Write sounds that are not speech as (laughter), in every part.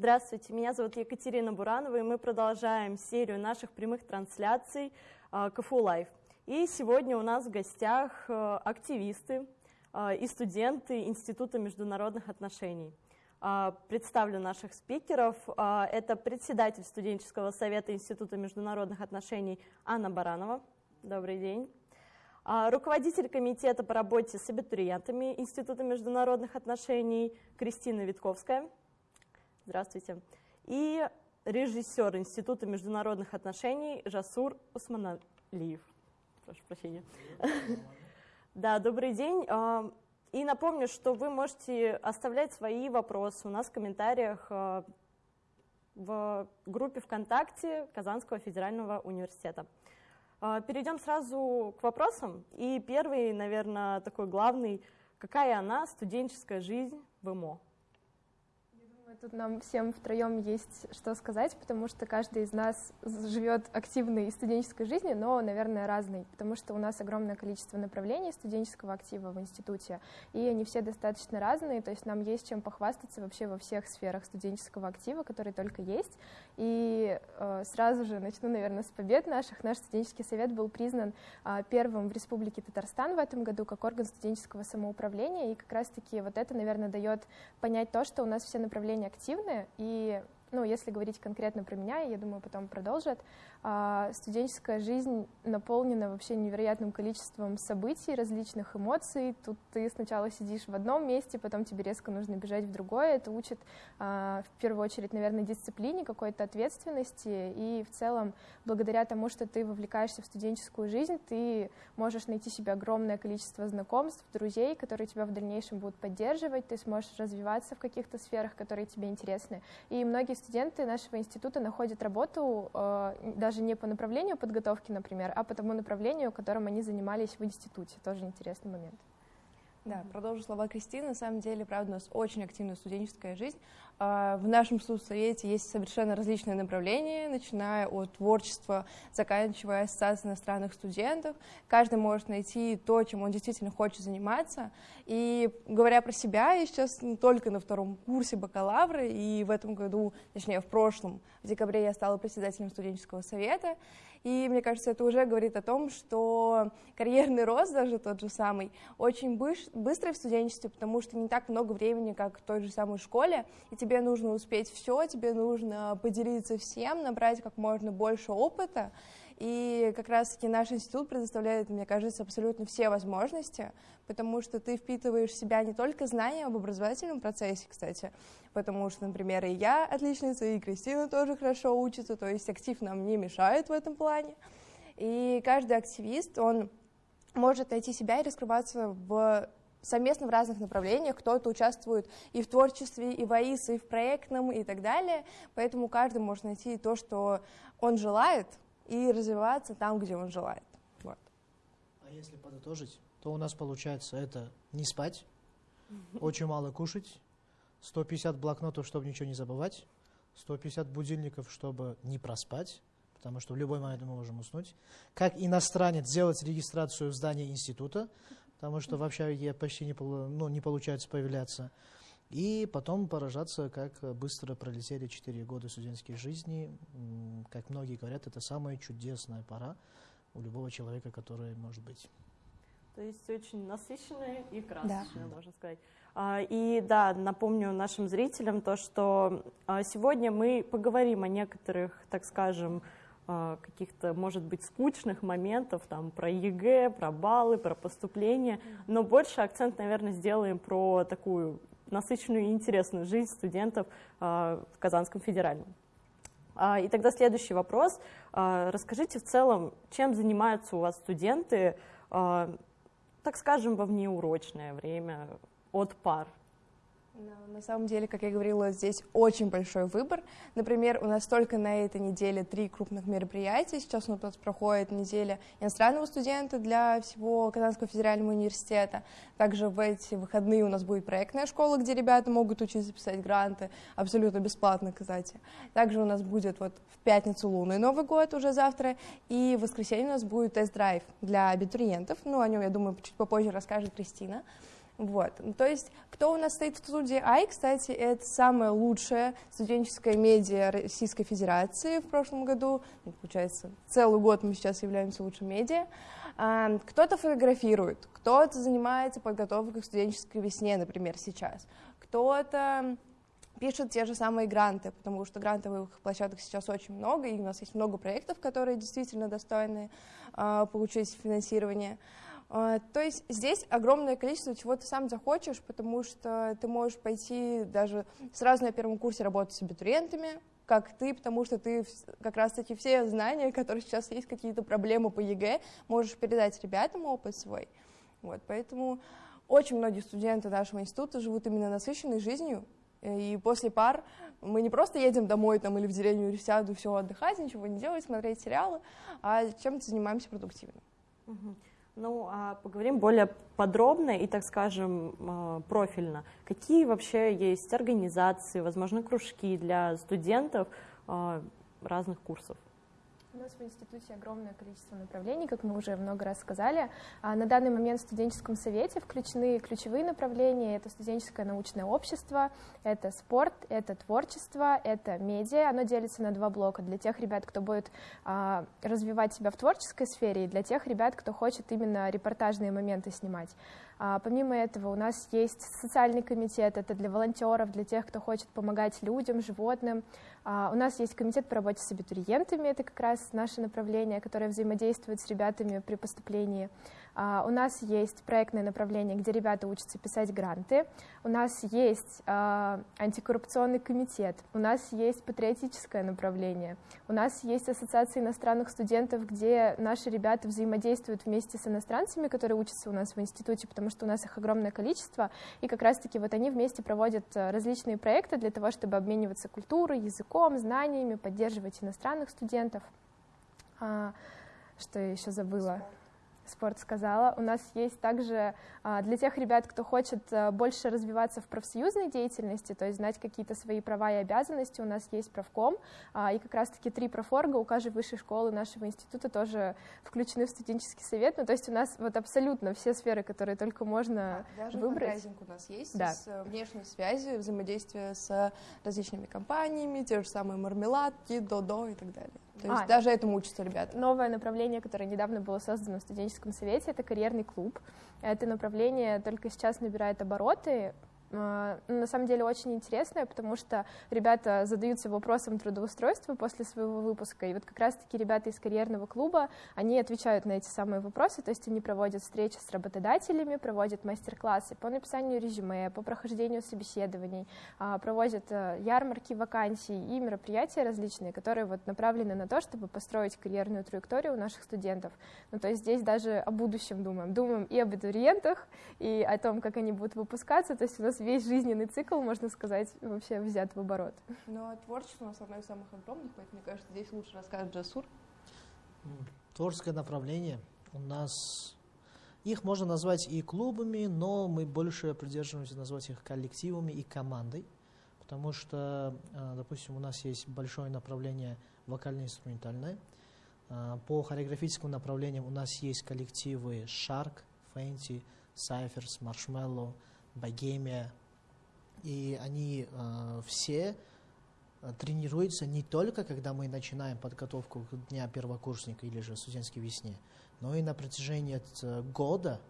Здравствуйте, меня зовут Екатерина Буранова, и мы продолжаем серию наших прямых трансляций а, КФУ Лайв. И сегодня у нас в гостях а, активисты а, и студенты Института международных отношений. Представлю наших спикеров. Это председатель студенческого совета Института международных отношений Анна Баранова. Добрый день. Руководитель комитета по работе с абитуриентами Института международных отношений Кристина Витковская. Здравствуйте. И режиссер Института международных отношений Жасур Усманалиев. Прошу прощения. (laughs) Да, добрый день. А, и напомню, что вы можете оставлять свои вопросы у нас в комментариях а, в группе ВКонтакте Казанского федерального университета. А, перейдем сразу к вопросам. И первый, наверное, такой главный. Какая она, студенческая жизнь в ИМО? Тут нам всем втроем есть что сказать, потому что каждый из нас живет активной студенческой жизнью, но, наверное, разной, потому что у нас огромное количество направлений студенческого актива в институте, и они все достаточно разные, то есть нам есть чем похвастаться вообще во всех сферах студенческого актива, которые только есть. И э, сразу же начну, наверное, с побед наших. Наш студенческий совет был признан э, первым в Республике Татарстан в этом году как орган студенческого самоуправления, и как раз-таки вот это, наверное, дает понять то, что у нас все направления активны, и ну, если говорить конкретно про меня, я думаю, потом продолжат, а, студенческая жизнь наполнена вообще невероятным количеством событий, различных эмоций. Тут ты сначала сидишь в одном месте, потом тебе резко нужно бежать в другое. Это учит а, в первую очередь, наверное, дисциплине, какой-то ответственности. И в целом, благодаря тому, что ты вовлекаешься в студенческую жизнь, ты можешь найти себе огромное количество знакомств, друзей, которые тебя в дальнейшем будут поддерживать. Ты сможешь развиваться в каких-то сферах, которые тебе интересны. И многие студенты нашего института находят работу даже даже не по направлению подготовки, например, а по тому направлению, которым они занимались в институте. Тоже интересный момент. Да, продолжу слова Кристины. На самом деле, правда, у нас очень активная студенческая жизнь. А, в нашем студсовете есть совершенно различные направления, начиная от творчества, заканчивая ассоциацией иностранных студентов. Каждый может найти то, чем он действительно хочет заниматься. И говоря про себя, я сейчас только на втором курсе бакалавра, и в этом году, точнее, в прошлом, в декабре я стала председателем студенческого совета. И мне кажется, это уже говорит о том, что карьерный рост даже тот же самый очень быстрый в студенчестве, потому что не так много времени, как в той же самой школе, и тебе нужно успеть все, тебе нужно поделиться всем, набрать как можно больше опыта, и как раз-таки наш институт предоставляет, мне кажется, абсолютно все возможности, потому что ты впитываешь в себя не только знания об образовательном процессе, кстати, потому что, например, и я отличница, и Кристина тоже хорошо учится, то есть актив нам не мешает в этом плане. И каждый активист, он может найти себя и раскрываться в совместно в разных направлениях, кто-то участвует и в творчестве, и в АИС, и в проектном, и так далее, поэтому каждый может найти то, что он желает, и развиваться там, где он желает. Вот. А если подытожить, то у нас получается это не спать, очень мало кушать, 150 блокнотов, чтобы ничего не забывать, 150 будильников, чтобы не проспать, потому что в любой момент мы можем уснуть. Как иностранец сделать регистрацию в здании института, потому что в общаге почти не, ну, не получается появляться. И потом поражаться, как быстро пролетели 4 года студенческой жизни. Как многие говорят, это самая чудесная пора у любого человека, который может быть. То есть очень насыщенная и красочная, да. можно сказать. А, и да, напомню нашим зрителям то, что а, сегодня мы поговорим о некоторых, так скажем, каких-то, может быть, скучных моментов, там, про ЕГЭ, про баллы, про поступление, но больше акцент, наверное, сделаем про такую насыщенную и интересную жизнь студентов а, в Казанском федеральном. А, и тогда следующий вопрос. А, расскажите в целом, чем занимаются у вас студенты, так скажем, во внеурочное время от пар? На самом деле, как я говорила, здесь очень большой выбор. Например, у нас только на этой неделе три крупных мероприятия. Сейчас у нас проходит неделя иностранного студента для всего Казанского федерального университета. Также в эти выходные у нас будет проектная школа, где ребята могут учиться писать гранты, абсолютно бесплатно, кстати. Также у нас будет вот в пятницу лунный Новый год уже завтра, и в воскресенье у нас будет тест-драйв для абитуриентов. Ну, о нем, я думаю, чуть попозже расскажет Кристина. Вот. Ну, то есть, кто у нас стоит в студии Ай, кстати, это самая лучшая студенческая медиа Российской Федерации в прошлом году. Ну, получается, целый год мы сейчас являемся лучшим медиа. А, кто-то фотографирует, кто-то занимается подготовкой к студенческой весне, например, сейчас. Кто-то пишет те же самые гранты, потому что грантовых площадок сейчас очень много, и у нас есть много проектов, которые действительно достойны э, получить финансирование. А, то есть здесь огромное количество чего ты сам захочешь, потому что ты можешь пойти даже сразу на первом курсе работать с абитуриентами, как ты, потому что ты как раз-таки все знания, (laughs) которые сейчас есть, какие-то проблемы по ЕГЭ, можешь передать ребятам опыт свой. Вот, поэтому очень многие студенты нашего института живут именно насыщенной жизнью, и после пар мы не просто едем домой там, или в деревню, или сяду, все, отдыхать, ничего не делать, смотреть сериалы, а чем-то занимаемся продуктивно. Угу. Ну, а поговорим более подробно и, так скажем, а, профильно. Какие вообще есть организации, возможно, кружки для студентов а, разных курсов? У нас в институте огромное количество направлений, как мы уже много раз сказали. А на данный момент в студенческом совете включены ключевые направления. Это студенческое научное общество, это спорт, это творчество, это медиа. Оно делится на два блока. Для тех ребят, кто будет а, развивать себя в творческой сфере, и для тех ребят, кто хочет именно репортажные моменты снимать. А, помимо этого у нас есть социальный комитет, это для волонтеров, для тех, кто хочет помогать людям, животным. А, у нас есть комитет по работе с абитуриентами, это как раз наше направление, которое взаимодействует с ребятами при поступлении. А, у нас есть проектное направление, где ребята учатся писать гранты. У нас есть а, антикоррупционный комитет. У нас есть патриотическое направление. У нас есть ассоциация иностранных студентов, где наши ребята взаимодействуют вместе с иностранцами, которые учатся у нас в институте, потому что у нас их огромное количество. И как раз-таки вот они вместе проводят а, различные проекты для того, чтобы обмениваться культурой, языком, знаниями, поддерживать иностранных студентов. Что я еще забыла? Спорт сказала. У нас есть также а, для тех ребят, кто хочет а, больше развиваться в профсоюзной деятельности, то есть знать какие-то свои права и обязанности, у нас есть правком, а, и как раз-таки три профорга у каждой высшей школы нашего института тоже включены в студенческий совет. Ну, то есть у нас вот абсолютно все сферы, которые только можно Даже выбрать. у нас есть да. с э, внешней связью, взаимодействие с различными компаниями, те же самые мармеладки, додо и так далее. То есть а, даже этому учатся ребята. Новое направление, которое недавно было создано в студенческом совете, это карьерный клуб. Это направление только сейчас набирает обороты. А, ну, на самом деле очень интересная, потому что ребята задаются вопросом трудоустройства после своего выпуска, и вот как раз-таки ребята из карьерного клуба, они отвечают на эти самые вопросы, то есть они проводят встречи с работодателями, проводят мастер-классы по написанию резюме, по прохождению собеседований, а, проводят э, ярмарки вакансий и мероприятия различные, которые вот направлены на то, чтобы построить карьерную траекторию у наших студентов. Ну, то есть здесь даже о будущем думаем. Думаем и об абитуриентах, и о том, как они будут выпускаться, то есть у нас весь жизненный цикл, можно сказать, вообще взят в оборот. Ну, а творчество у нас одно из самых огромных, поэтому, мне кажется, здесь лучше расскажет Джасур. Творческое направление у нас... Их можно назвать и клубами, но мы больше придерживаемся назвать их коллективами и командой, потому что, э, допустим, у нас есть большое направление вокально-инструментальное. Э, по хореографическим направлениям у нас есть коллективы Shark, Fenty, Cyphers, Marshmallow, Богемия, и они э, все э, тренируются не только, когда мы начинаем подготовку к дня первокурсника или же студенческой весне, но и на протяжении э, года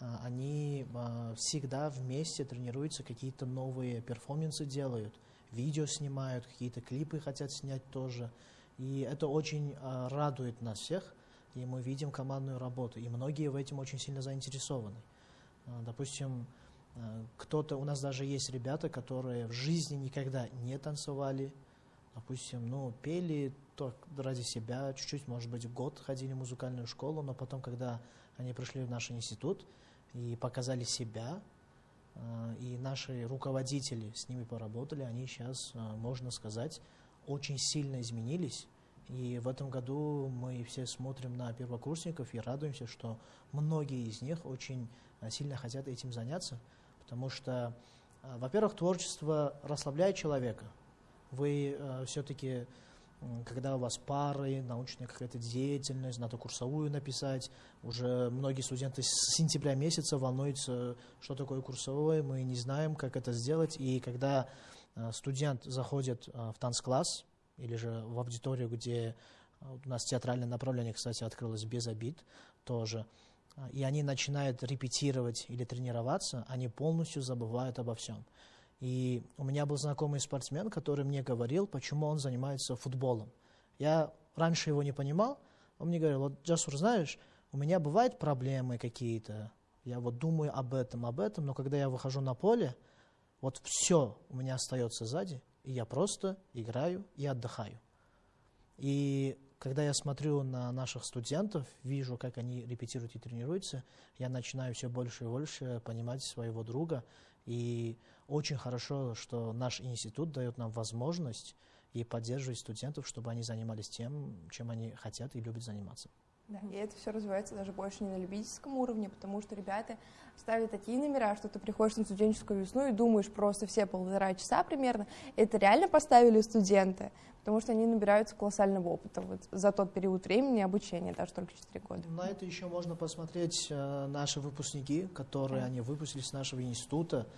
э, они э, всегда вместе тренируются, какие-то новые перформансы делают, видео снимают, какие-то клипы хотят снять тоже. И это очень э, радует нас всех, и мы видим командную работу. И многие в этом очень сильно заинтересованы. Э, допустим, кто-то, у нас даже есть ребята, которые в жизни никогда не танцевали, допустим, ну, пели только ради себя, чуть-чуть, может быть, год ходили в музыкальную школу, но потом, когда они пришли в наш институт и показали себя, э, и наши руководители с ними поработали, они сейчас, э, можно сказать, очень сильно изменились. И в этом году мы все смотрим на первокурсников и радуемся, что многие из них очень сильно хотят этим заняться. Потому что, а, во-первых, творчество расслабляет человека. Вы э, все-таки когда у вас пары, научная какая-то деятельность, надо курсовую написать. Уже многие студенты с сентября месяца волнуются, что такое курсовое, мы не знаем, как это сделать. И когда э, студент заходит э, в танцкласс или же в аудиторию, где у нас театральное направление, кстати, открылось без обид тоже, и они начинают репетировать или тренироваться, они полностью забывают обо всем. И у меня был знакомый спортсмен, который мне говорил, почему он занимается футболом. Я раньше его не понимал. Он мне говорил, вот, Джасур, знаешь, у меня бывают проблемы какие-то, я вот думаю об этом, об этом, но когда я выхожу на поле, вот все у меня остается сзади, и я просто играю и отдыхаю. И когда я смотрю на наших студентов, вижу, как они репетируют и тренируются, я начинаю все больше и больше понимать своего друга. И очень хорошо, что наш институт дает нам возможность и поддерживать студентов, чтобы они занимались тем, чем они хотят и любят заниматься. Да, и это все развивается даже больше не на любительском уровне, потому что ребята ставят такие номера, что ты приходишь на студенческую весну и думаешь просто все полтора часа примерно. Это реально поставили студенты, потому что они набираются колоссального опыта вот за тот период времени обучения, даже только 4 года. На это еще можно посмотреть э, наши выпускники, которые да. они выпустились с нашего института.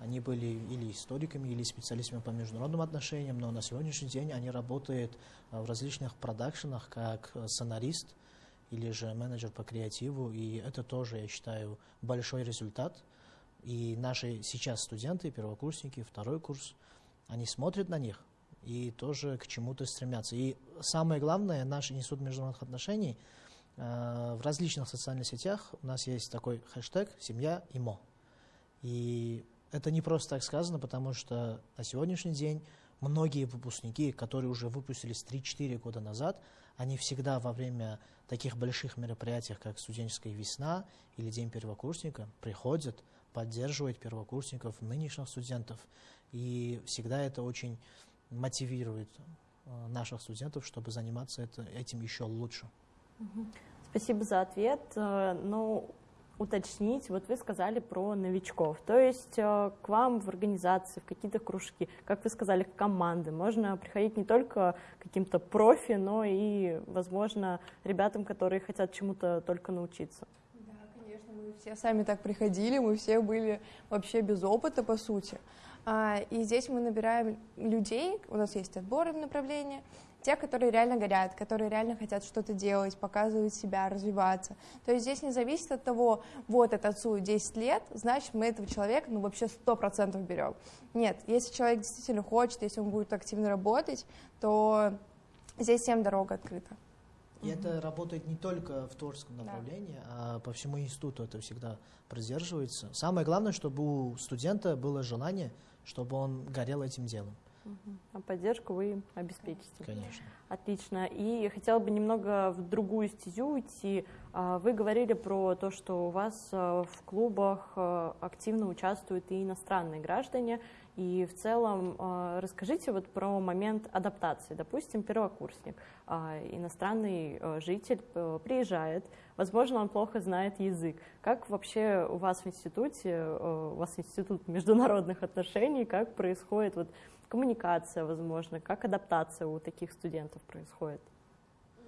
Они были или историками, или специалистами по международным отношениям, но на сегодняшний день они работают э, в различных продакшенах как э, сценарист, или же менеджер по креативу, и это тоже, я считаю, большой результат. И наши сейчас студенты, первокурсники, второй курс, они смотрят на них и тоже к чему-то стремятся. И самое главное, наш институт международных отношений э, в различных социальных сетях у нас есть такой хэштег «Семья ИМО». И это не просто так сказано, потому что на сегодняшний день многие выпускники, которые уже выпустились 3-4 года назад, они всегда во время таких больших мероприятий, как студенческая весна или День первокурсника, приходят, поддерживают первокурсников, нынешних студентов. И всегда это очень мотивирует э, наших студентов, чтобы заниматься это, этим еще лучше. Спасибо за ответ. Э, но уточнить, вот вы сказали про новичков, то есть э, к вам в организации, в какие-то кружки, как вы сказали, в команды, можно приходить не только каким-то профи, но и, возможно, ребятам, которые хотят чему-то только научиться. Да, конечно, мы все сами так приходили, мы все были вообще без опыта, по сути. А, и здесь мы набираем людей, у нас есть отборы в направлении, тех, которые реально горят, которые реально хотят что-то делать, показывать себя, развиваться. То есть здесь не зависит от того, вот это отцу 10 лет, значит, мы этого человека, ну, вообще 100% берем. Нет, если человек действительно хочет, если он будет активно работать, то здесь всем дорога открыта. И это работает не только в творческом направлении, да. а по всему институту это всегда продерживается. Самое главное, чтобы у студента было желание, чтобы он горел этим делом. А поддержку вы обеспечите. Конечно. Отлично. И хотела бы немного в другую стезю уйти. А, вы говорили про то, что у вас а, в клубах а, активно участвуют и иностранные граждане. И в целом расскажите вот про момент адаптации. Допустим, первокурсник, иностранный житель приезжает, возможно, он плохо знает язык. Как вообще у вас в институте, у вас институт международных отношений, как происходит вот коммуникация, возможно, как адаптация у таких студентов происходит?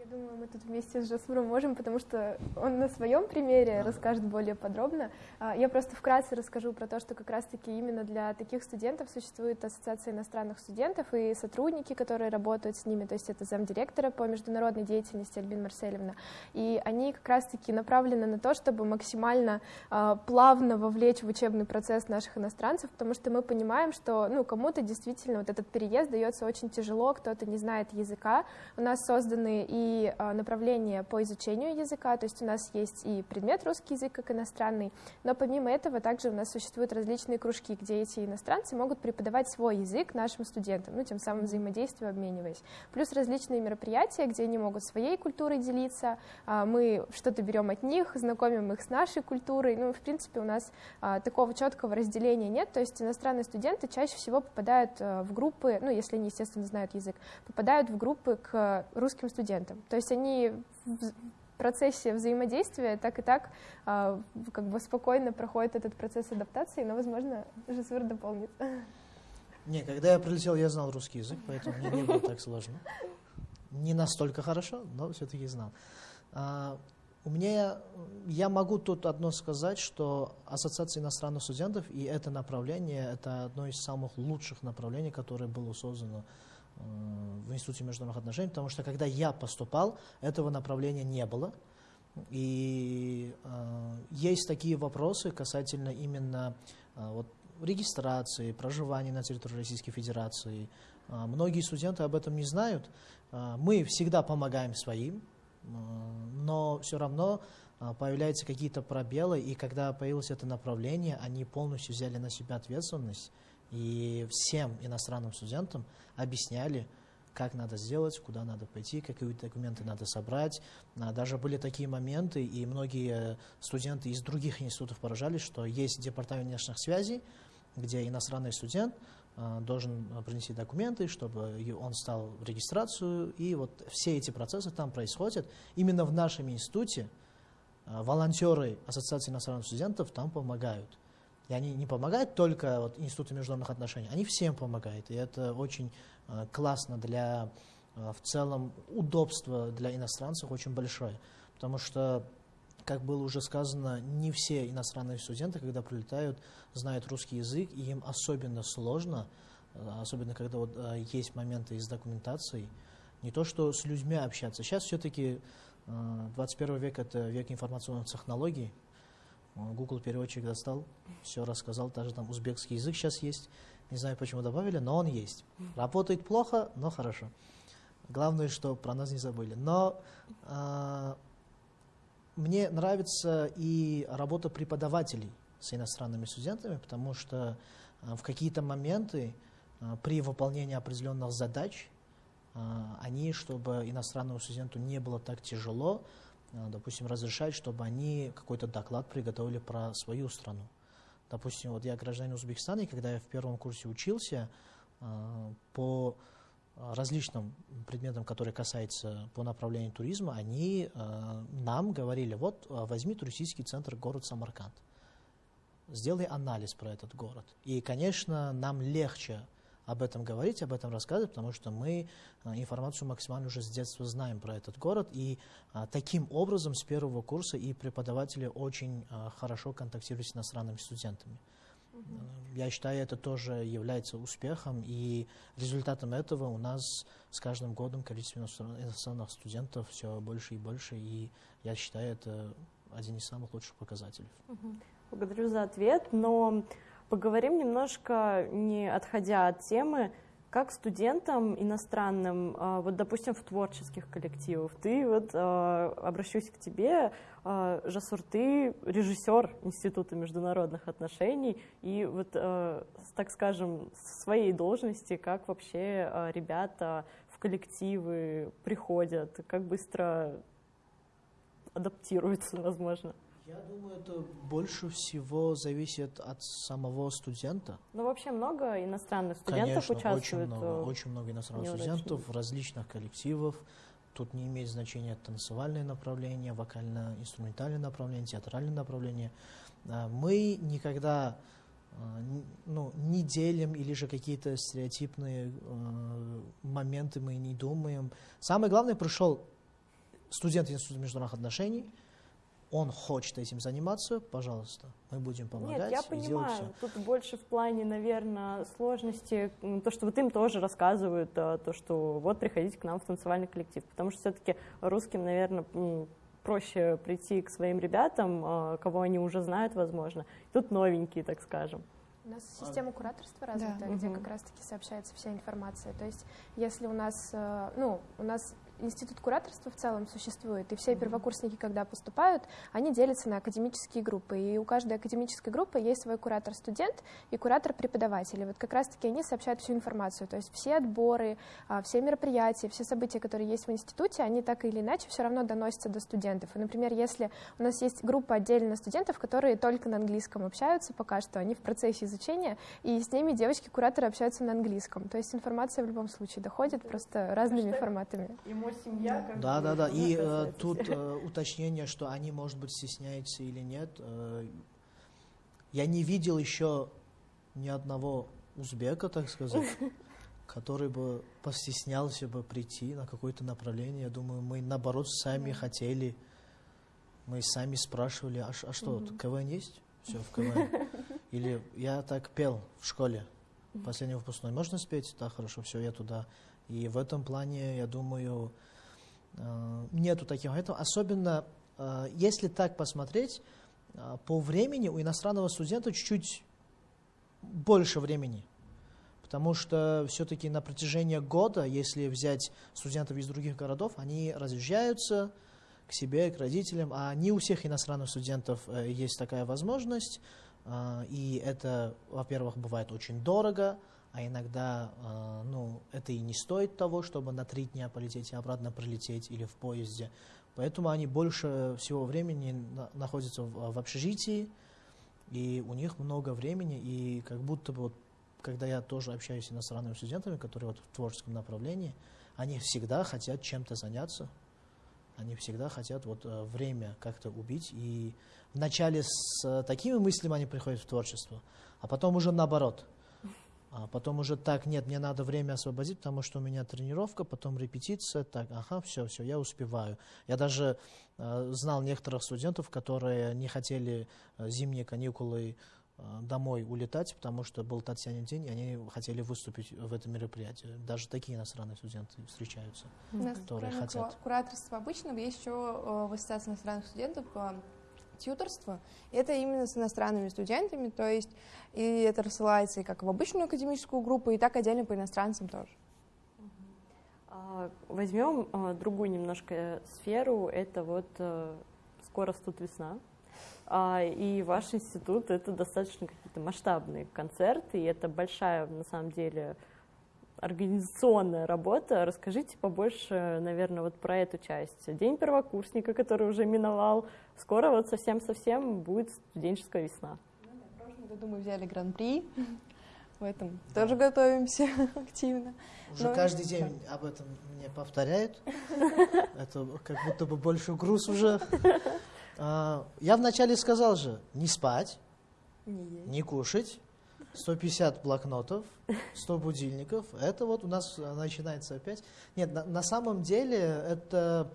Думаю, мы тут вместе с Жасуром можем, потому что он на своем примере расскажет более подробно. А, я просто вкратце расскажу про то, что как раз-таки именно для таких студентов существует Ассоциация иностранных студентов и сотрудники, которые работают с ними, то есть это замдиректора по международной деятельности Альбин Марселевна. И они как раз-таки направлены на то, чтобы максимально а, плавно вовлечь в учебный процесс наших иностранцев, потому что мы понимаем, что ну, кому-то действительно вот этот переезд дается очень тяжело, кто-то не знает языка. У нас созданы и а, направления по изучению языка, то есть у нас есть и предмет русский язык как иностранный, но помимо этого также у нас существуют различные кружки, где эти иностранцы могут преподавать свой язык нашим студентам, ну, тем самым взаимодействие обмениваясь. Плюс различные мероприятия, где они могут своей культурой делиться, а, мы что-то берем от них, знакомим их с нашей культурой, ну, в принципе, у нас а, такого четкого разделения нет, то есть иностранные студенты чаще всего попадают в группы, ну, если они, естественно, знают язык, попадают в группы к русским студентам. То есть они в процессе взаимодействия так и так а, как бы спокойно проходит этот процесс адаптации, но, возможно, Жасур дополнит. Не, когда я прилетел, я знал русский язык, поэтому мне не было так сложно. не настолько хорошо, но все-таки знал. А, у меня, я могу тут одно сказать, что Ассоциация иностранных студентов и это направление, это одно из самых лучших направлений, которое было создано в Институте международных отношений, потому что когда я поступал, этого направления не было. И э, есть такие вопросы касательно именно э, вот, регистрации, проживания на территории Российской Федерации. Э, многие студенты об этом не знают. Э, мы всегда помогаем своим, э, но все равно э, появляются какие-то пробелы, и когда появилось это направление, они полностью взяли на себя ответственность и всем иностранным студентам объясняли, как надо сделать, куда надо пойти, какие документы надо собрать. А, даже были такие моменты, и многие студенты из других институтов поражались, что есть департамент внешних связей, где иностранный студент а, должен принести документы, чтобы он стал в регистрацию, и вот все эти процессы там происходят. Именно в нашем институте а, волонтеры Ассоциации иностранных студентов там помогают. И они не помогают только вот, Институту международных отношений, они всем помогают. И это очень э, классно для, э, в целом, удобства для иностранцев очень большое. Потому что, как было уже сказано, не все иностранные студенты, когда прилетают, знают русский язык, и им особенно сложно, э, особенно когда вот, э, есть моменты из документации, не то что с людьми общаться. Сейчас все-таки э, 21 век – это век информационных технологий, Google переводчик достал, все рассказал, даже там узбекский язык сейчас есть. Не знаю, почему добавили, но он есть. Работает плохо, но хорошо. Главное, что про нас не забыли. Но э, мне нравится и работа преподавателей с иностранными студентами, потому что э, в какие-то моменты э, при выполнении определенных задач э, они, чтобы иностранному студенту не было так тяжело, Э, допустим, разрешать, чтобы они какой-то доклад приготовили про свою страну. Допустим, вот я гражданин Узбекистана, и когда я в первом курсе учился, э, по различным предметам, которые касаются по направлению туризма, они э, нам говорили, вот возьми туристический центр город Самарканд, сделай анализ про этот город. И, конечно, нам легче об этом говорить, об этом рассказывать, потому что мы а, информацию максимально уже с детства знаем про этот город, и а, таким образом с первого курса и преподаватели очень а, хорошо контактируют с иностранными студентами. Я считаю, это тоже является успехом, и результатом этого у нас с каждым годом количество иностранных студентов все больше и больше, и я считаю, это один из самых лучших показателей. Благодарю за ответ, но Поговорим немножко, не отходя от темы, как студентам иностранным, а, вот, допустим, в творческих коллективах, ты, вот, а, обращусь к тебе, а, Жасур, ты режиссер Института международных отношений, и вот, так скажем, с своей должности, как вообще ребята в коллективы приходят, как быстро адаптируются, возможно? Я думаю, это больше всего зависит от самого студента. Ну, вообще много иностранных студентов Конечно, участвует? Очень много, очень много иностранных студентов различных коллективах. Тут не имеет значения танцевальное направление, вокально-инструментальное направление, театральное направление. А, мы никогда а, ну, не делим или же какие-то стереотипные э, моменты мы не думаем. Самое главное, пришел студент Института международных отношений – он хочет этим заниматься, пожалуйста, мы будем помогать. Нет, я понимаю, тут больше в плане, наверное, сложности, то, что вот им тоже рассказывают, а, то, что вот приходите к нам в танцевальный коллектив, потому что все-таки русским, наверное, проще прийти к своим ребятам, а, кого они уже знают, возможно. Тут новенькие, так скажем. У нас система кураторства развита, да. где угу. как раз-таки сообщается вся информация. То есть, если у нас, э, ну, у нас институт кураторства в целом существует, и все первокурсники, когда поступают, они делятся на академические группы, и у каждой академической группы есть свой куратор-студент и куратор-преподаватель. И вот как раз-таки они сообщают всю информацию, то есть все отборы, а, все мероприятия, все события, которые есть в институте, они так или иначе все равно доносятся до студентов. И, например, если у нас есть группа отдельно студентов, которые только на английском общаются пока что, они в процессе изучения, и с ними девочки-кураторы общаются на английском. То есть информация в любом случае доходит просто разными форматами его семья. Как да, да, да. И э, тут э, уточнение, что они, может быть, стесняются или нет. Э, я не видел еще ни одного узбека, так сказать. (laughs) который бы постеснялся бы прийти на какое-то направление. Я думаю, мы наоборот сами хотели, мы сами спрашивали, а, а что. КВН есть? Все, в КВН. (laughs) Или я так пел в школе, последний выпускной. Можно спеть? Да, хорошо, все, я туда. И в этом плане, я думаю, э, нету таких моментов. Особенно, э, если так посмотреть, э, по времени у иностранного студента чуть-чуть больше времени. Потому что все-таки на протяжении года, если взять студентов из других городов, они разъезжаются к себе, к родителям, а не у всех иностранных студентов есть такая возможность. И это, во-первых, бывает очень дорого, а иногда а, ну, это и не стоит того, чтобы на три дня полететь и обратно прилететь или в поезде. Поэтому они больше всего времени на- находятся в, в общежитии, и у них много времени, и как будто бы, вот, когда я тоже общаюсь с иностранными студентами, которые вот в творческом направлении, они всегда хотят чем-то заняться, они всегда хотят вот э, время как-то убить, и вначале с э, такими мыслями они приходят в творчество, а потом уже наоборот. А потом уже так, нет, мне надо время освободить, потому что у меня тренировка, потом репетиция, так, ага, все, все, я успеваю. Я даже э, знал некоторых студентов, которые не хотели э, зимние каникулы э, домой улетать, потому что был Татьянин день, и они хотели выступить в этом мероприятии. Даже такие иностранные студенты встречаются. У нас которые хотят. ку- кураторства обычного есть еще э, в Ассоциации иностранных студентов э, тьюторство. Это именно с иностранными студентами, то есть и это рассылается и как в обычную академическую группу, и так отдельно по иностранцам тоже. А, Возьмем а, другую немножко сферу. Это вот э, скоро тут весна. А, И ваш институт это достаточно какие-то масштабные концерты, и это большая на самом деле организационная работа. Расскажите побольше, наверное, вот про эту часть. День первокурсника, который уже миновал. Скоро вот совсем-совсем будет студенческая весна. В прошлом году мы взяли гран-при, в этом тоже готовимся (laughs) активно. Уже Ну, каждый день об этом мне повторяют. (laughs) Это как будто бы больше груз уже. А, Я вначале сказал же, не спать, не кушать, 150 блокнотов, 100 будильников. Это вот у нас а, начинается опять. Нет, на, на самом деле это,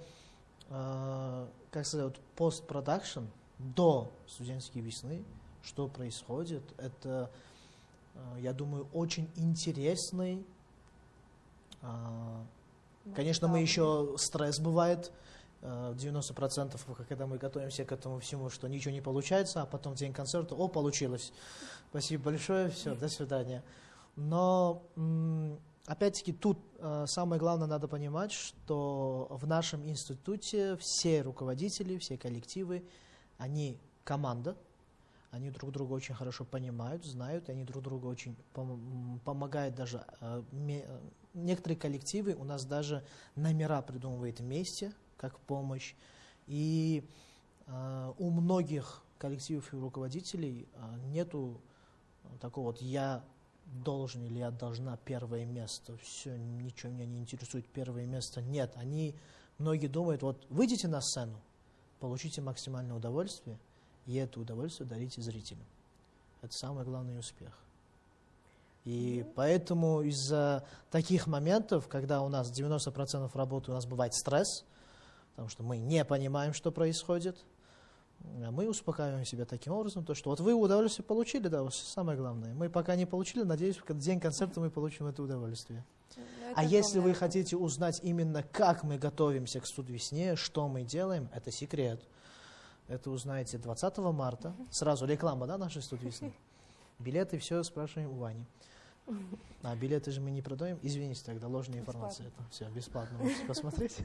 а, как сказать, постпродакшн до студенческой весны, что происходит. Это, а, я думаю, очень интересный а, Конечно, мы еще стресс бывает. Э, 90% когда мы готовимся к этому всему, что ничего не получается, а потом день концерта, о, получилось. Спасибо большое, все, до свидания. Но опять-таки тут э, самое главное надо понимать, что в нашем институте все руководители, все коллективы, они команда, они друг друга очень хорошо понимают, знают, они друг другу очень пом- помогают даже. э, э, Некоторые коллективы у нас даже номера придумывают вместе, как помощь. И э, у многих коллективов и руководителей э, нету такого вот «я должен» или «я должна» первое место. Все, ничего меня не интересует первое место. Нет, они, многие думают, вот выйдите на сцену, получите максимальное удовольствие, и это удовольствие дарите зрителям. Это самый главный успех. И поэтому из-за таких моментов, когда у нас 90% работы у нас бывает стресс, потому что мы не понимаем, что происходит, а мы успокаиваем себя таким образом, то, что вот вы удовольствие получили, да, вот самое главное. Мы пока не получили, надеюсь, в день концерта мы получим это удовольствие. А если вы хотите узнать именно, как мы готовимся к студвесне, что мы делаем, это секрет. Это узнаете 20 марта. Сразу реклама, да, нашей студвесны? Билеты, все спрашиваем у Вани. А билеты же мы не продаем. Извините, тогда ложная информация. Это все бесплатно можете посмотреть.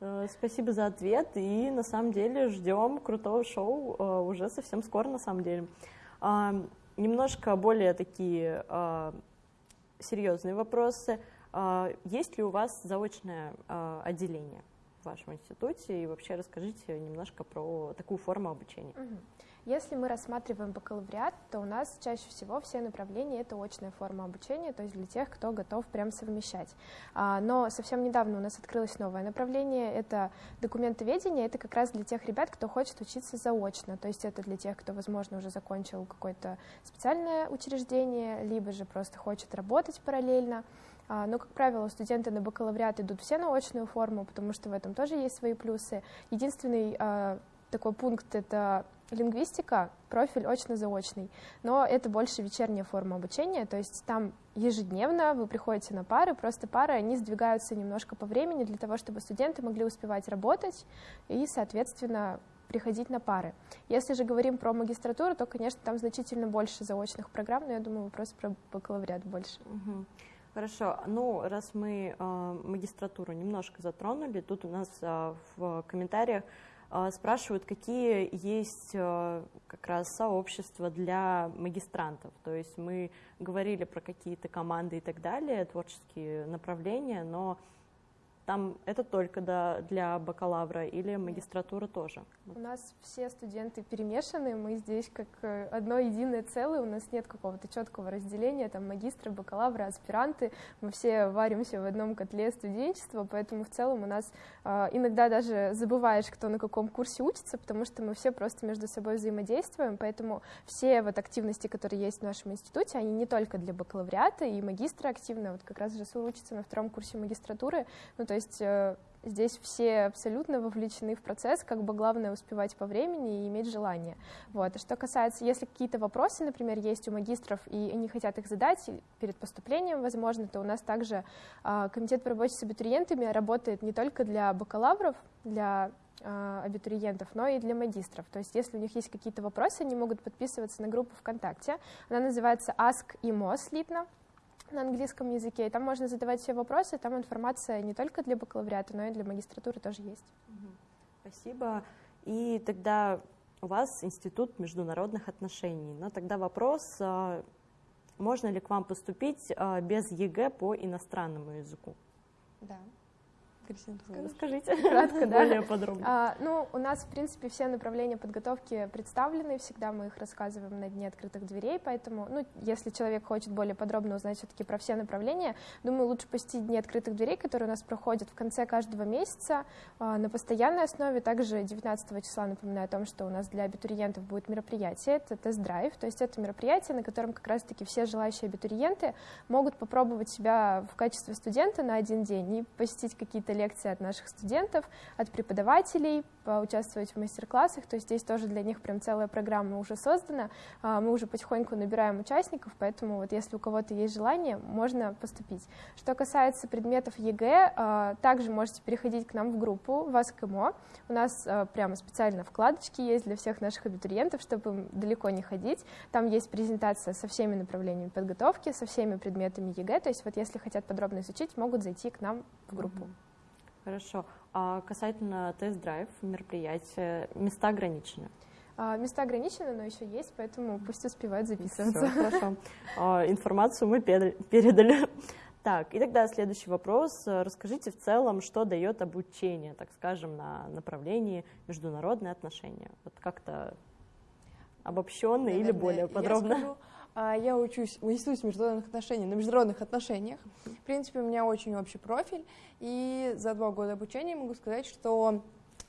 Э, Спасибо за ответ. И на самом деле ждем крутого шоу э, уже совсем скоро, на самом деле. А, Немножко более такие а, серьезные вопросы. А, Есть ли у вас заочное отделение? в вашем институте, и вообще расскажите немножко про такую форму обучения. Угу. Если мы рассматриваем бакалавриат, то у нас чаще всего все направления — это очная форма обучения, то есть для тех, кто готов прям совмещать. А, но совсем недавно у нас открылось новое направление — это документоведение. Это как раз для тех ребят, кто хочет учиться заочно, то есть это для тех, кто, возможно, уже закончил какое-то специальное учреждение, либо же просто хочет работать параллельно. А, но, как правило, студенты на бакалавриат идут все на очную форму, потому что в этом тоже есть свои плюсы. Единственный а, такой пункт — это лингвистика, профиль очно-заочный, но это больше вечерняя форма обучения, то есть там ежедневно вы приходите на пары, просто пары, они сдвигаются немножко по времени для того, чтобы студенты могли успевать работать и, соответственно, приходить на пары. Если же говорим про магистратуру, то, конечно, там значительно больше заочных программ, но я думаю, вопрос про бакалавриат больше. Хорошо. Ну, раз мы э, магистратуру немножко затронули, тут у нас э, в комментариях спрашивают, какие есть э, как раз сообщества для магистрантов. То есть мы говорили про какие-то команды и так далее, творческие направления, но там это только да, для бакалавра или магистратура тоже? У нас все студенты перемешаны, мы здесь как э, одно единое целое, у нас нет какого-то четкого разделения, там магистры, бакалавры, аспиранты, мы все варимся в одном котле студенчества, поэтому в целом у нас э, иногда даже забываешь, кто на каком курсе учится, потому что мы все просто между собой взаимодействуем, поэтому все вот активности, которые есть в нашем институте, они не только для бакалавриата, и магистры активны, вот как раз Жасур учится на втором курсе магистратуры, ну то то есть э, здесь все абсолютно вовлечены в процесс, как бы главное успевать по времени и иметь желание. Вот. А что касается, если какие-то вопросы, например, есть у магистров, и они хотят их задать перед поступлением, возможно, то у нас также э, комитет по работе с абитуриентами работает не только для бакалавров, для э, абитуриентов, но и для магистров. То есть если у них есть какие-то вопросы, они могут подписываться на группу ВКонтакте. Она называется Ask IMO слитно на английском языке, и там можно задавать все вопросы, там информация не только для бакалавриата, но и для магистратуры тоже есть. Спасибо. И тогда у вас Институт международных отношений. Но тогда вопрос, а, можно ли к вам поступить а, без ЕГЭ по иностранному языку? Да. Кристина, расскажите кратко, да? более подробно. А, ну, у нас, в принципе, все направления подготовки представлены, всегда мы их рассказываем на Дне открытых дверей, поэтому, ну, если человек хочет более подробно узнать все-таки про все направления, думаю, лучше посетить Дни открытых дверей, которые у нас проходят в конце каждого месяца а, на постоянной основе. Также 19 числа напоминаю о том, что у нас для абитуриентов будет мероприятие, это тест-драйв, то есть это мероприятие, на котором как раз-таки все желающие абитуриенты могут попробовать себя в качестве студента на один день и посетить какие-то лекции от наших студентов, от преподавателей, поучаствовать в мастер-классах, то есть здесь тоже для них прям целая программа уже создана, а, мы уже потихоньку набираем участников, поэтому вот если у кого-то есть желание, можно поступить. Что касается предметов ЕГЭ, а, также можете переходить к нам в группу ВАСКМО, у нас а, прямо специально вкладочки есть для всех наших абитуриентов, чтобы далеко не ходить, там есть презентация со всеми направлениями подготовки, со всеми предметами ЕГЭ, то есть вот если хотят подробно изучить, могут зайти к нам в группу. Хорошо. А касательно тест-драйв мероприятия, места ограничены? А, места ограничены, но еще есть, поэтому пусть успевают записываться. Все, хорошо. А, информацию мы передали. Так, и тогда следующий вопрос. Расскажите в целом, что дает обучение, так скажем, на направлении международные отношения. Вот как-то обобщенно или более подробно? Я скажу, я учусь в Институте международных отношений на международных отношениях. В принципе, у меня очень общий профиль, и за два года обучения могу сказать, что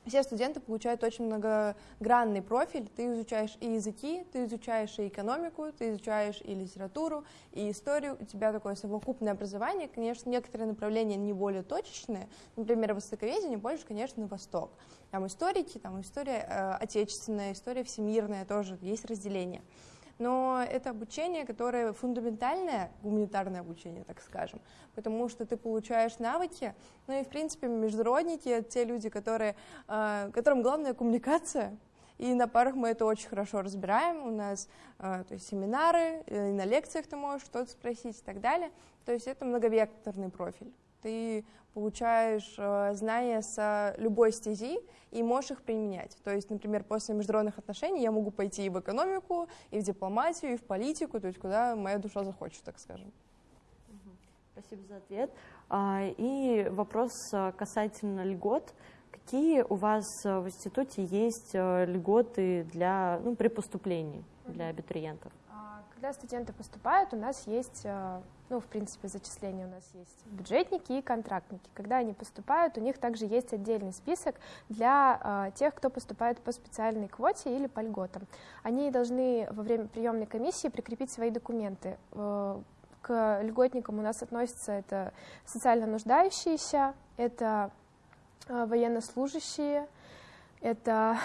все студенты получают очень многогранный профиль. Ты изучаешь и языки, ты изучаешь и экономику, ты изучаешь и литературу, и историю. У тебя такое совокупное образование. Конечно, некоторые направления не более точечные. Например, востоковедение больше, конечно, на восток. Там историки, там история э, отечественная, история всемирная тоже, есть разделение но это обучение, которое фундаментальное, гуманитарное обучение, так скажем, потому что ты получаешь навыки, ну и, в принципе, международники — те люди, которые, э, которым главная коммуникация, и на парах мы это очень хорошо разбираем. У нас э, то есть семинары, и на лекциях ты можешь что-то спросить и так далее. То есть это многовекторный профиль ты получаешь э, знания с любой стези и можешь их применять. То есть, например, после международных отношений я могу пойти и в экономику, и в дипломатию, и в политику, то есть куда моя душа захочет, так скажем. Спасибо за ответ. А, и вопрос э, касательно льгот. какие у вас в институте есть льготы для, ну, при поступлении для абитуриентов? Когда студенты поступают, у нас есть, э, ну, в принципе, зачисления у нас есть бюджетники и контрактники. Когда они поступают, у них также есть отдельный список для э, тех, кто поступает по специальной квоте или по льготам. Они должны во время приемной комиссии прикрепить свои документы. Э, к льготникам у нас относятся это социально нуждающиеся, это военнослужащие, это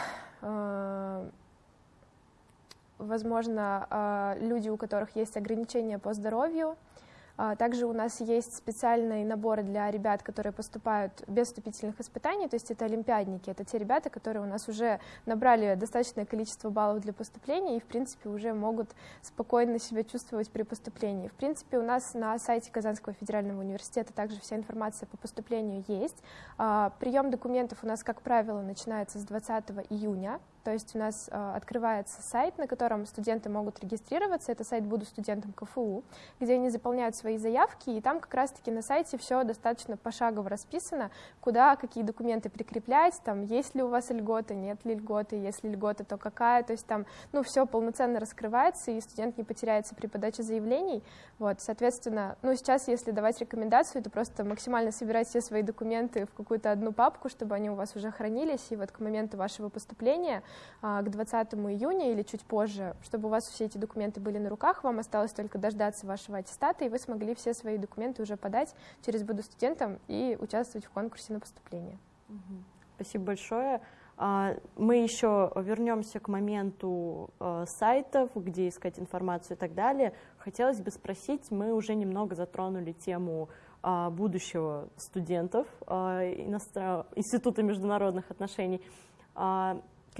возможно, а, люди, у которых есть ограничения по здоровью. А, также у нас есть специальные наборы для ребят, которые поступают без вступительных испытаний, то есть это олимпиадники, это те ребята, которые у нас уже набрали достаточное количество баллов для поступления и, в принципе, уже могут спокойно себя чувствовать при поступлении. В принципе, у нас на сайте Казанского федерального университета также вся информация по поступлению есть. А, прием документов у нас, как правило, начинается с 20 июня, то есть у нас э, открывается сайт, на котором студенты могут регистрироваться. Это сайт «Буду студентом КФУ», где они заполняют свои заявки, и там как раз-таки на сайте все достаточно пошагово расписано, куда какие документы прикреплять, там есть ли у вас льготы, нет ли льготы, если льгота, то какая. То есть там ну, все полноценно раскрывается, и студент не потеряется при подаче заявлений. Вот, соответственно, ну, сейчас, если давать рекомендацию, то просто максимально собирать все свои документы в какую-то одну папку, чтобы они у вас уже хранились, и вот к моменту вашего поступления к 20 июня или чуть позже, чтобы у вас все эти документы были на руках, вам осталось только дождаться вашего аттестата, и вы смогли все свои документы уже подать через «Буду студентом» и участвовать в конкурсе на поступление. Спасибо большое. А, мы еще вернемся к моменту а, сайтов, где искать информацию и так далее. Хотелось бы спросить, мы уже немного затронули тему будущего студентов Института международных отношений.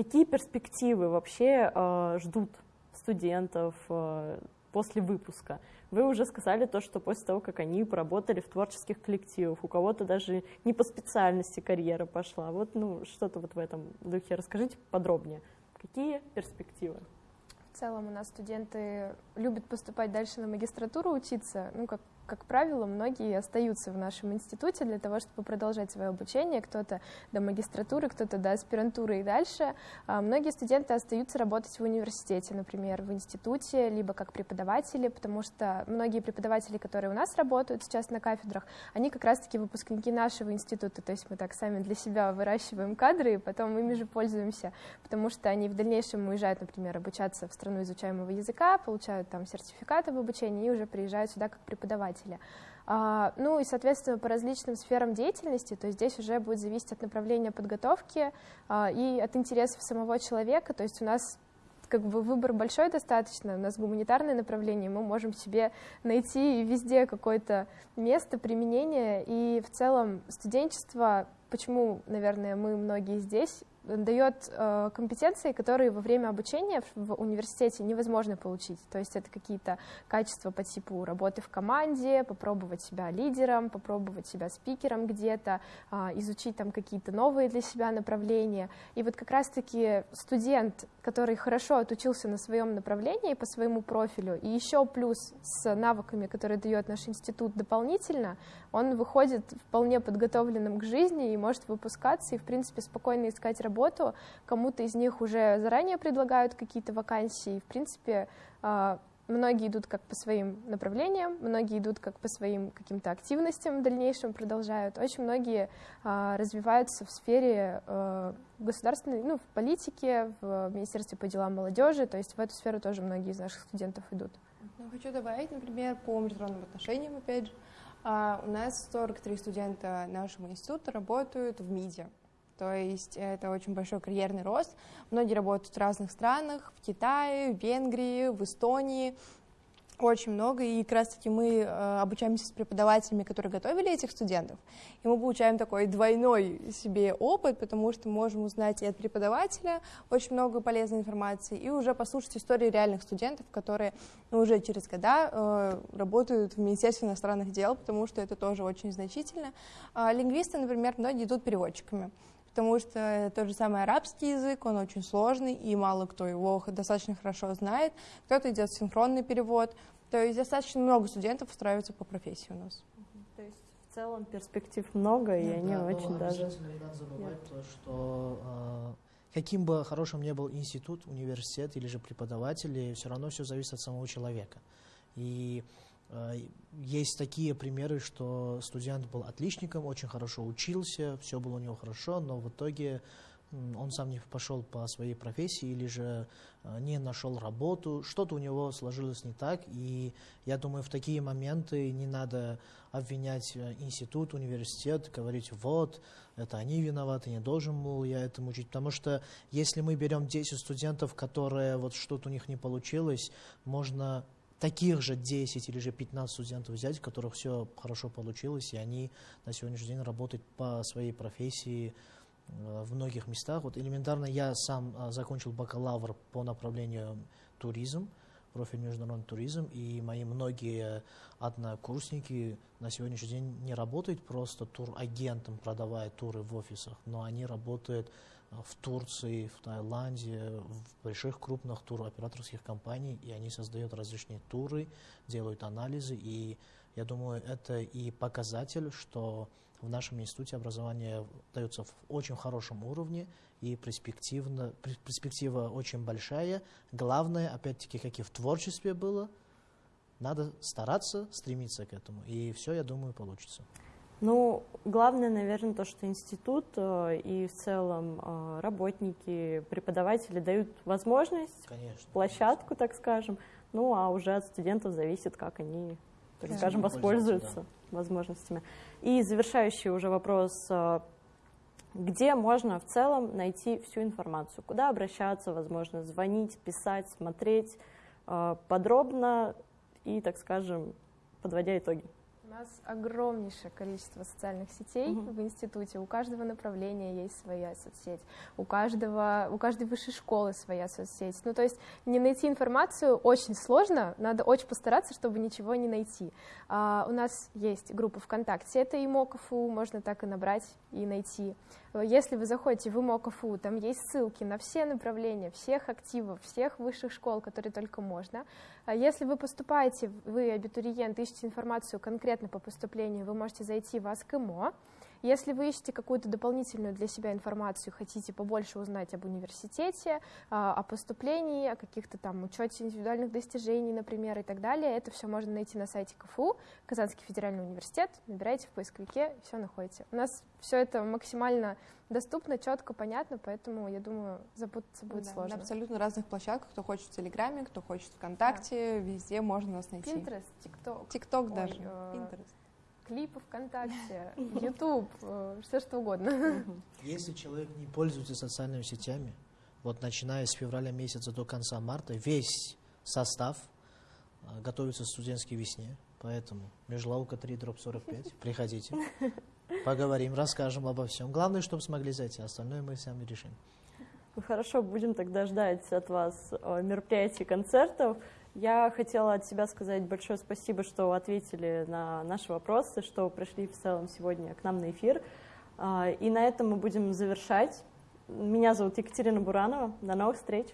Какие перспективы вообще э, ждут студентов э, после выпуска? Вы уже сказали то, что после того, как они поработали в творческих коллективах, у кого-то даже не по специальности карьера пошла. Вот ну, что-то вот в этом духе. Расскажите подробнее. Какие перспективы? В целом у нас студенты любят поступать дальше на магистратуру учиться, ну, как как правило, многие остаются в нашем институте для того, чтобы продолжать свое обучение. Кто-то до магистратуры, кто-то до аспирантуры и дальше. А многие студенты остаются работать в университете, например, в институте, либо как преподаватели, потому что многие преподаватели, которые у нас работают сейчас на кафедрах, они как раз-таки выпускники нашего института, то есть мы так сами для себя выращиваем кадры, и потом ими же пользуемся, потому что они в дальнейшем уезжают, например, обучаться в страну изучаемого языка, получают там сертификаты в обучении и уже приезжают сюда как преподаватели преподавателя. А, ну и, соответственно, по различным сферам деятельности, то есть здесь уже будет зависеть от направления подготовки а, и от интересов самого человека, то есть у нас как бы выбор большой достаточно, у нас гуманитарное направление, мы можем себе найти везде какое-то место применения, и в целом студенчество, почему, наверное, мы многие здесь, дает э, компетенции, которые во время обучения в университете невозможно получить. То есть это какие-то качества по типу работы в команде, попробовать себя лидером, попробовать себя спикером где-то, э, изучить там какие-то новые для себя направления. И вот как раз-таки студент, который хорошо отучился на своем направлении по своему профилю, и еще плюс с навыками, которые дает наш институт дополнительно, он выходит вполне подготовленным к жизни и может выпускаться и, в принципе, спокойно искать работу. Кому-то из них уже заранее предлагают какие-то вакансии. В принципе, а, многие идут как по своим направлениям, многие идут как по своим каким-то активностям в дальнейшем продолжают. Очень многие а, развиваются в сфере а, государственной, ну, в политике, в Министерстве по делам молодежи, то есть в эту сферу тоже многие из наших студентов идут. Ну, хочу добавить, например, по международным отношениям, опять же, а у нас 43 студента нашего института работают в МИДе. То есть это очень большой карьерный рост. Многие работают в разных странах, в Китае, в Венгрии, в Эстонии очень много, и как раз-таки мы э, обучаемся с преподавателями, которые готовили этих студентов, и мы получаем такой двойной себе опыт, потому что можем узнать и от преподавателя очень много полезной информации, и уже послушать истории реальных студентов, которые ну, уже через года э, работают в Министерстве иностранных дел, потому что это тоже очень значительно. А лингвисты, например, многие идут переводчиками потому что тот же самый арабский язык, он очень сложный, и мало кто его достаточно хорошо знает. Кто-то идет синхронный перевод, то есть достаточно много студентов устраиваются по профессии у нас. То есть В целом перспектив много, и Нет, они да, очень даже... обязательно не надо забывать то, что э, каким бы хорошим ни был институт, университет или же преподаватели, все равно все зависит от самого человека. И есть такие примеры, что студент был отличником, очень хорошо учился, все было у него хорошо, но в итоге он сам не пошел по своей профессии или же э, не нашел работу, что-то у него сложилось не так, и я думаю, в такие моменты не надо обвинять э, институт, университет, говорить, вот, это они виноваты, не должен был я этому учить, потому что если мы берем 10 студентов, которые вот что-то у них не получилось, можно таких же 10 или же 15 студентов взять, у которых все хорошо получилось, и они на сегодняшний день работают по своей профессии э, в многих местах. Вот элементарно я сам э, закончил бакалавр по направлению туризм, профиль международный туризм, и мои многие однокурсники на сегодняшний день не работают просто турагентом, продавая туры в офисах, но они работают в Турции, в Таиланде, в больших крупных туроператорских компаниях, и они создают различные туры, делают анализы, и я думаю, это и показатель, что в нашем институте образование дается в очень хорошем уровне, и перспективно, перспектива очень большая. Главное, опять-таки, как и в творчестве было, надо стараться, стремиться к этому, и все, я думаю, получится. Ну, главное, наверное, то, что институт э, и в целом э, работники, преподаватели дают возможность, Конечно. площадку, так скажем, ну, а уже от студентов зависит, как они, так Да. скажем, Пользуются, воспользуются возможностями. И завершающий уже вопрос, э, где можно в целом найти всю информацию, куда обращаться, возможно, звонить, писать, смотреть подробно и, так скажем, подводя итоги. У нас огромнейшее количество социальных сетей Мгм. в институте. У каждого направления есть своя соцсеть. У каждого, у каждой высшей школы своя соцсеть. Ну, то есть не найти информацию очень сложно, надо очень постараться, чтобы ничего не найти. А, у нас есть группа ВКонтакте, это ИМОКФУ, можно так и набрать и найти. Э, Если вы заходите в ИМОКФУ, там есть ссылки на все направления, всех активов, всех высших школ, которые только можно. А Если вы поступаете, вы абитуриент, ищете информацию конкретно по поступлению, вы можете зайти в АСКМО. Если вы ищете какую-то дополнительную для себя информацию, хотите побольше узнать об университете, а, о поступлении, о каких-то там учете индивидуальных достижений, например, и так далее, это все можно найти на сайте КФУ, Казанский федеральный университет, набираете в поисковике, все находите. У нас все это максимально доступно, четко, понятно, поэтому, я думаю, запутаться будет Да, сложно. На абсолютно разных площадках. Кто хочет в Телеграме, кто хочет ВКонтакте, везде можно нас найти. TikTok, ТикТок Ой, даже. э, Pinterest. Клипы ВКонтакте, YouTube, все что угодно. Если человек не пользуется социальными сетями, вот начиная с февраля месяца до конца марта, весь состав а, готовится к студенческой весне. Поэтому Межлаука 3, дроп 45, приходите, поговорим, расскажем обо всем. Главное, чтобы смогли зайти, остальное мы сами решим. Ну, Хорошо, будем тогда ждать от вас э, мероприятий, концертов. Я хотела от себя сказать большое спасибо, что ответили на наши вопросы, что пришли в целом сегодня к нам на эфир. А, И на этом мы будем завершать. Меня зовут Екатерина Буранова. До новых встреч!